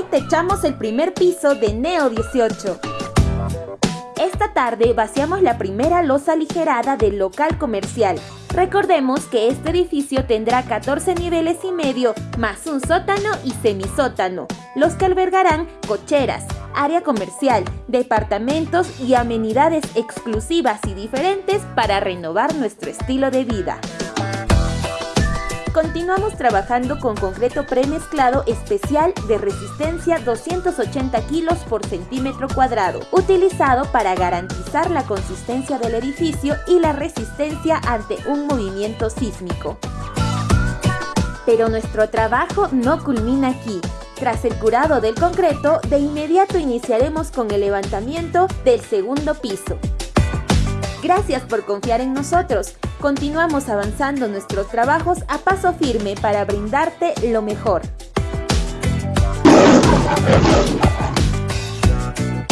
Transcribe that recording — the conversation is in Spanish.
techamos el primer piso de Neo 18. Esta tarde vaciamos la primera losa aligerada del local comercial. Recordemos que este edificio tendrá 14 niveles y medio, más un sótano y semisótano, los que albergarán cocheras, área comercial, departamentos y amenidades exclusivas y diferentes para renovar nuestro estilo de vida. Continuamos trabajando con concreto premezclado especial de resistencia 280 kilos por centímetro cuadrado, utilizado para garantizar la consistencia del edificio y la resistencia ante un movimiento sísmico. Pero nuestro trabajo no culmina aquí. Tras el curado del concreto, de inmediato iniciaremos con el levantamiento del segundo piso. Gracias por confiar en nosotros. Continuamos avanzando nuestros trabajos a paso firme para brindarte lo mejor.